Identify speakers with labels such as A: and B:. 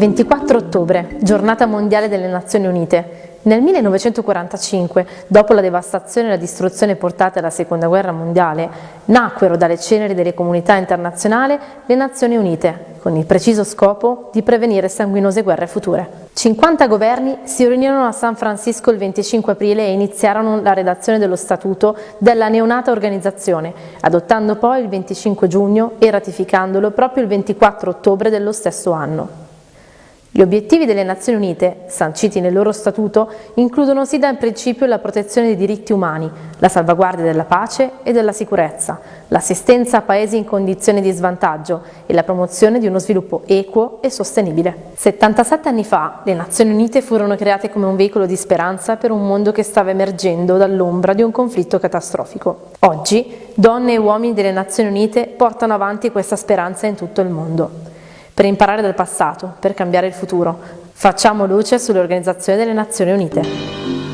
A: 24 ottobre, giornata mondiale delle Nazioni Unite. Nel 1945, dopo la devastazione e la distruzione portate alla Seconda Guerra Mondiale, nacquero dalle ceneri delle comunità internazionali le Nazioni Unite, con il preciso scopo di prevenire sanguinose guerre future. 50 governi si riunirono a San Francisco il 25 aprile e iniziarono la redazione dello statuto della neonata organizzazione, adottando poi il 25 giugno e ratificandolo proprio il 24 ottobre dello stesso anno. Gli obiettivi delle Nazioni Unite, sanciti nel loro statuto, includono sì da principio la protezione dei diritti umani, la salvaguardia della pace e della sicurezza, l'assistenza a paesi in condizioni di svantaggio e la promozione di uno sviluppo equo e sostenibile. 77 anni fa le Nazioni Unite furono create come un veicolo di speranza per un mondo che stava emergendo dall'ombra di un conflitto catastrofico. Oggi donne e uomini delle Nazioni Unite portano avanti questa speranza in tutto il mondo per imparare dal passato, per cambiare il futuro. Facciamo luce sull'Organizzazione delle Nazioni Unite.